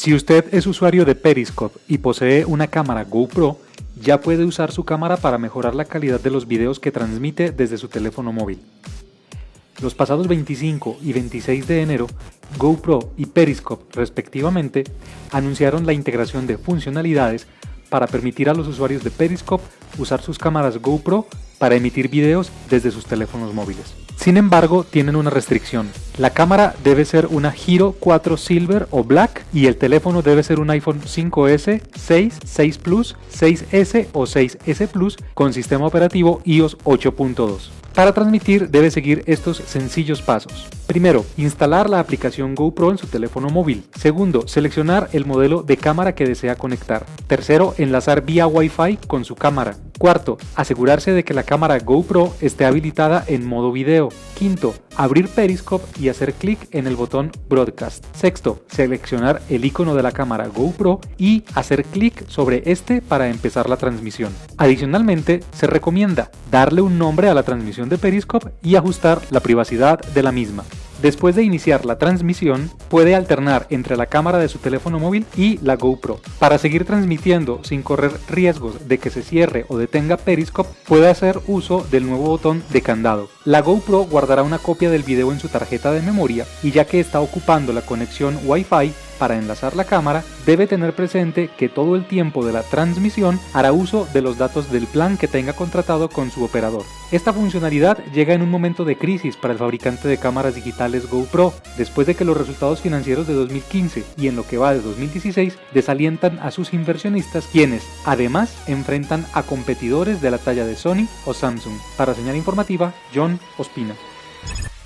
Si usted es usuario de Periscope y posee una cámara GoPro, ya puede usar su cámara para mejorar la calidad de los videos que transmite desde su teléfono móvil. Los pasados 25 y 26 de enero, GoPro y Periscope respectivamente anunciaron la integración de funcionalidades para permitir a los usuarios de Periscope usar sus cámaras GoPro para emitir videos desde sus teléfonos móviles. Sin embargo, tienen una restricción. La cámara debe ser una Hero 4 Silver o Black y el teléfono debe ser un iPhone 5S, 6, 6 Plus, 6S o 6S Plus con sistema operativo iOS 8.2. Para transmitir debe seguir estos sencillos pasos. Primero, instalar la aplicación GoPro en su teléfono móvil. Segundo, seleccionar el modelo de cámara que desea conectar. Tercero, enlazar vía Wi-Fi con su cámara. Cuarto, asegurarse de que la cámara GoPro esté habilitada en modo video. Quinto, abrir Periscope y hacer clic en el botón Broadcast. Sexto, seleccionar el icono de la cámara GoPro y hacer clic sobre este para empezar la transmisión. Adicionalmente, se recomienda darle un nombre a la transmisión de Periscope y ajustar la privacidad de la misma. Después de iniciar la transmisión, puede alternar entre la cámara de su teléfono móvil y la GoPro. Para seguir transmitiendo sin correr riesgos de que se cierre o detenga Periscope, puede hacer uso del nuevo botón de candado. La GoPro guardará una copia del video en su tarjeta de memoria y ya que está ocupando la conexión Wi-Fi, para enlazar la cámara, debe tener presente que todo el tiempo de la transmisión hará uso de los datos del plan que tenga contratado con su operador. Esta funcionalidad llega en un momento de crisis para el fabricante de cámaras digitales GoPro, después de que los resultados financieros de 2015 y en lo que va de 2016 desalientan a sus inversionistas, quienes además enfrentan a competidores de la talla de Sony o Samsung. Para señal informativa, John Ospina.